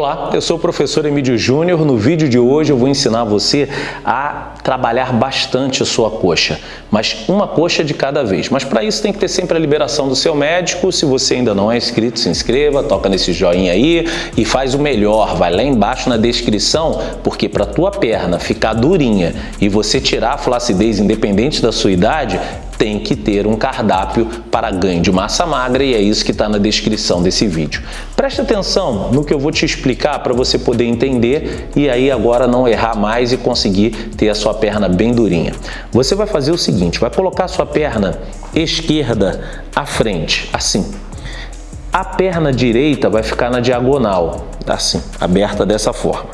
Olá, eu sou o professor Emílio Júnior. No vídeo de hoje eu vou ensinar você a trabalhar bastante a sua coxa, mas uma coxa de cada vez. Mas para isso tem que ter sempre a liberação do seu médico. Se você ainda não é inscrito, se inscreva, toca nesse joinha aí e faz o melhor. Vai lá embaixo na descrição, porque para tua perna ficar durinha e você tirar a flacidez independente da sua idade, tem que ter um cardápio para ganho de massa magra e é isso que está na descrição desse vídeo. Preste atenção no que eu vou te explicar para você poder entender e aí agora não errar mais e conseguir ter a sua perna bem durinha. Você vai fazer o seguinte, vai colocar a sua perna esquerda à frente, assim. A perna direita vai ficar na diagonal, assim, aberta dessa forma.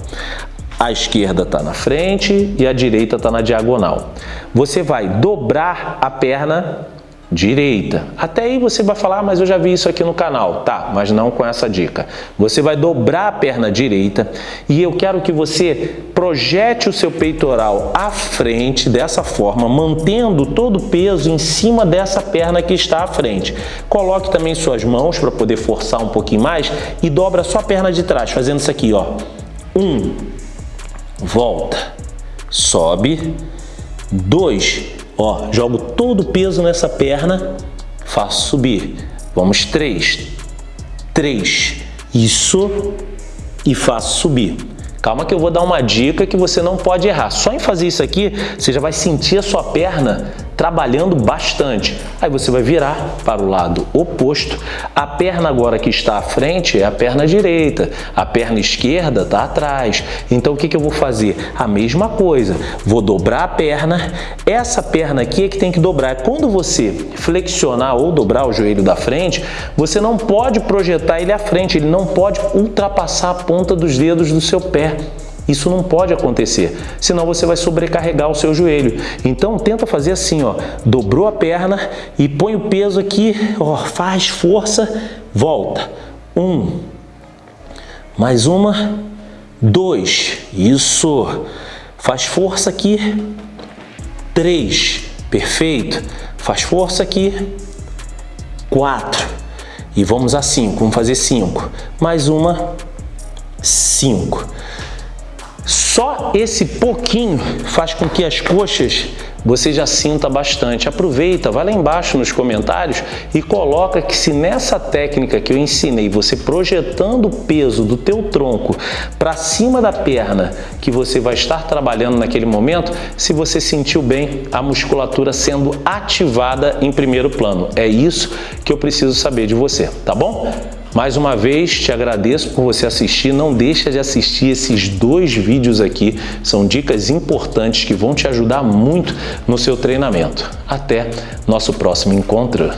A esquerda está na frente e a direita está na diagonal. Você vai dobrar a perna direita. Até aí você vai falar, ah, mas eu já vi isso aqui no canal. Tá, mas não com essa dica. Você vai dobrar a perna direita e eu quero que você projete o seu peitoral à frente dessa forma, mantendo todo o peso em cima dessa perna que está à frente. Coloque também suas mãos para poder forçar um pouquinho mais e dobra só a perna de trás, fazendo isso aqui, ó. Um, volta, sobe, dois, ó, jogo todo o peso nessa perna, faço subir, vamos, três, três, isso, e faço subir. Calma que eu vou dar uma dica que você não pode errar. Só em fazer isso aqui, você já vai sentir a sua perna trabalhando bastante. Aí você vai virar para o lado oposto. A perna agora que está à frente é a perna direita, a perna esquerda está atrás. Então o que, que eu vou fazer? A mesma coisa. Vou dobrar a perna. Essa perna aqui é que tem que dobrar. Quando você flexionar ou dobrar o joelho da frente, você não pode projetar ele à frente, ele não pode ultrapassar a ponta dos dedos do seu pé. Isso não pode acontecer, senão você vai sobrecarregar o seu joelho. Então tenta fazer assim, ó, dobrou a perna e põe o peso aqui, ó, faz força, volta. Um, mais uma, dois, isso, faz força aqui, três, perfeito, faz força aqui, quatro, e vamos a cinco, vamos fazer cinco, mais uma, cinco. Só esse pouquinho faz com que as coxas você já sinta bastante. Aproveita, vai lá embaixo nos comentários e coloca que se nessa técnica que eu ensinei, você projetando o peso do teu tronco para cima da perna que você vai estar trabalhando naquele momento, se você sentiu bem a musculatura sendo ativada em primeiro plano. É isso que eu preciso saber de você, tá bom? Mais uma vez, te agradeço por você assistir. Não deixa de assistir esses dois vídeos aqui. São dicas importantes que vão te ajudar muito no seu treinamento. Até nosso próximo encontro.